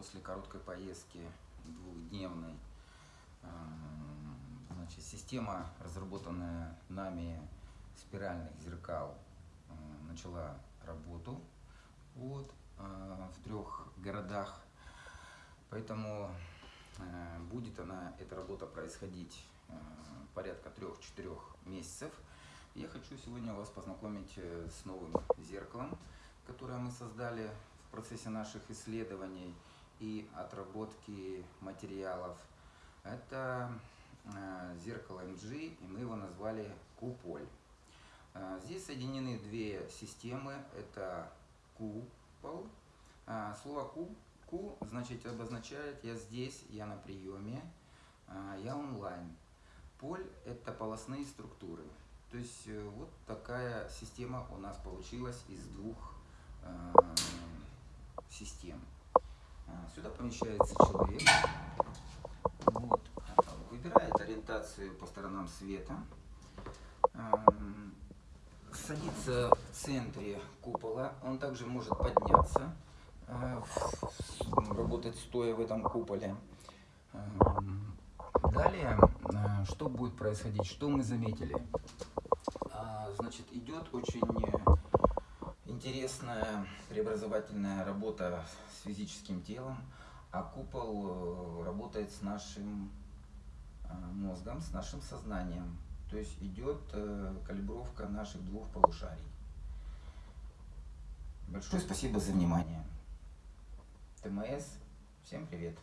после короткой поездки двухдневной. Э, значит, система, разработанная нами спиральных зеркал, э, начала работу вот, в трех городах. Поэтому будет она, эта работа происходить порядка трех-четырех месяцев. Я хочу сегодня вас познакомить с новым зеркалом, которое мы создали в процессе наших исследований и отработки материалов. Это э, зеркало MG, и мы его назвали Куполь. Э, здесь соединены две системы. Это купол. Э, слово ку, ку значит обозначает я здесь, я на приеме, я онлайн. Поль это полостные структуры. То есть вот такая система у нас получилась из двух систем. Сюда помещается человек. Вот. Выбирает ориентацию по сторонам света. Садится в центре купола. Он также может подняться, э, работать стоя в этом куполе. Далее, э, что будет происходить? Что мы заметили? А, значит, идет очень интересная преобразовательная работа с физическим телом, а купол э, работает с нашим э, мозгом, с нашим сознанием. То есть идет э, калибровка наших двух полушарий. Большое спасибо за внимание. ТМС, всем привет!